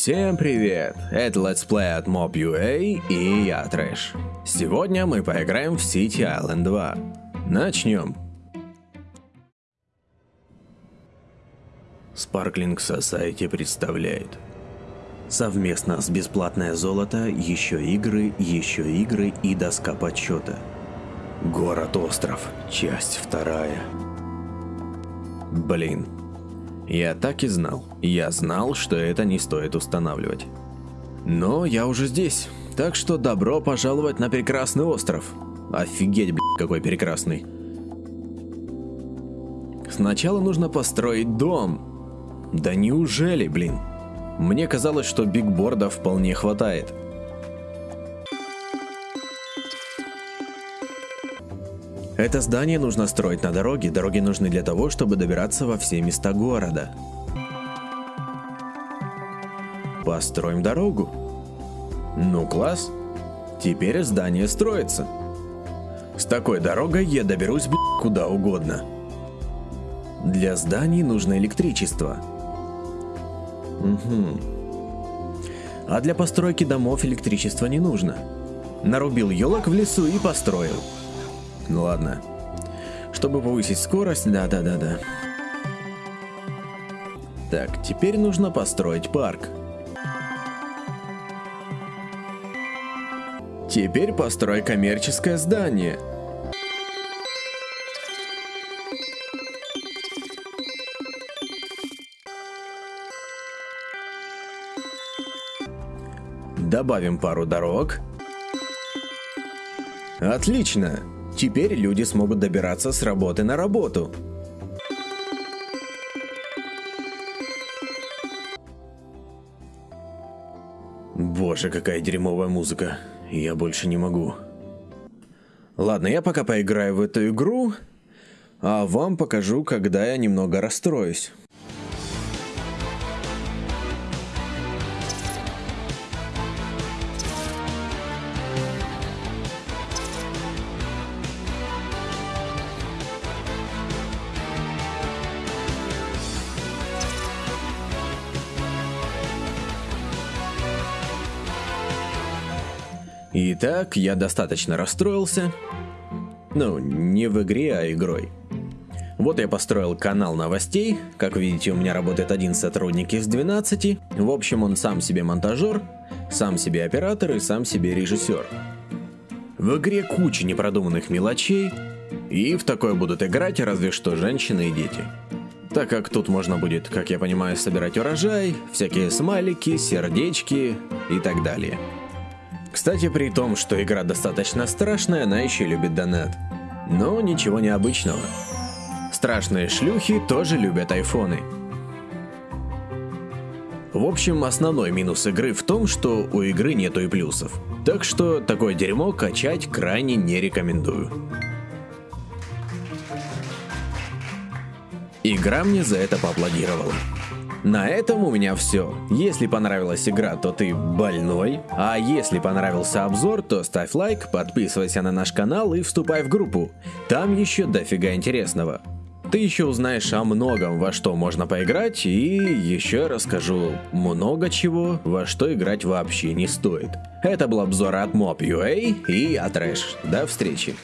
Всем привет! Это Let's Play от Mob.ua и я Трэш. Сегодня мы поиграем в City Island 2. Начнем. Sparkling Society представляет Совместно с Бесплатное Золото, еще игры, еще игры и доска подсчета. Город-остров, часть вторая. Блин, я так и знал. Я знал, что это не стоит устанавливать. Но я уже здесь, так что добро пожаловать на прекрасный остров. Офигеть, блядь, какой прекрасный. Сначала нужно построить дом. Да неужели, блин? Мне казалось, что бигборда вполне хватает. Это здание нужно строить на дороге. Дороги нужны для того, чтобы добираться во все места города. Построим дорогу. Ну класс. Теперь здание строится. С такой дорогой я доберусь, куда угодно. Для зданий нужно электричество. Угу. А для постройки домов электричество не нужно. Нарубил елок в лесу и построил. Ну ладно. Чтобы повысить скорость, да-да-да-да. Так, теперь нужно построить парк. Теперь построй коммерческое здание. Добавим пару дорог. Отлично! Теперь люди смогут добираться с работы на работу. Боже, какая дерьмовая музыка. Я больше не могу. Ладно, я пока поиграю в эту игру, а вам покажу, когда я немного расстроюсь. Итак, я достаточно расстроился. Ну, не в игре, а игрой. Вот я построил канал новостей. Как видите, у меня работает один сотрудник из 12. В общем, он сам себе монтажер, сам себе оператор и сам себе режиссер. В игре куча непродуманных мелочей, и в такое будут играть разве что женщины и дети. Так как тут можно будет, как я понимаю, собирать урожай, всякие смайлики, сердечки и так далее. Кстати, при том, что игра достаточно страшная, она еще любит донат. Но ничего необычного. Страшные шлюхи тоже любят айфоны. В общем, основной минус игры в том, что у игры нету и плюсов. Так что такое дерьмо качать крайне не рекомендую. Игра мне за это поаплодировала. На этом у меня все. Если понравилась игра, то ты больной. А если понравился обзор, то ставь лайк, подписывайся на наш канал и вступай в группу. Там еще дофига интересного. Ты еще узнаешь о многом, во что можно поиграть, и еще расскажу много чего, во что играть вообще не стоит. Это был обзор от Mob.ua и я Трэш. До встречи.